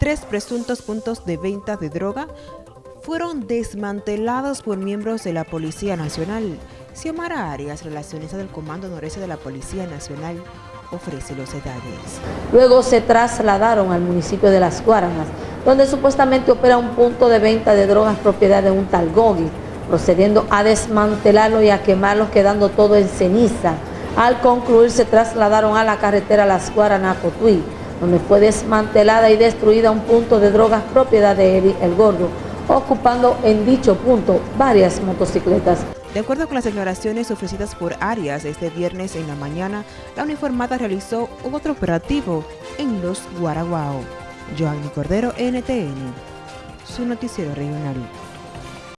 tres presuntos puntos de venta de droga fueron desmantelados por miembros de la Policía Nacional. Xiomara Arias, relacionista del Comando Noreste de la Policía Nacional, ofrece los detalles. Luego se trasladaron al municipio de Las Guaranas, donde supuestamente opera un punto de venta de drogas propiedad de un tal Gogi, procediendo a desmantelarlo y a quemarlo, quedando todo en ceniza. Al concluir se trasladaron a la carretera Las Guaranas Cotuí, donde fue desmantelada y destruida un punto de drogas propiedad de Eri El Gordo, ocupando en dicho punto varias motocicletas. De acuerdo con las declaraciones ofrecidas por Arias este viernes en la mañana, la uniformada realizó otro operativo en los Guaraguao. Joanny Cordero, NTN, su noticiero regional.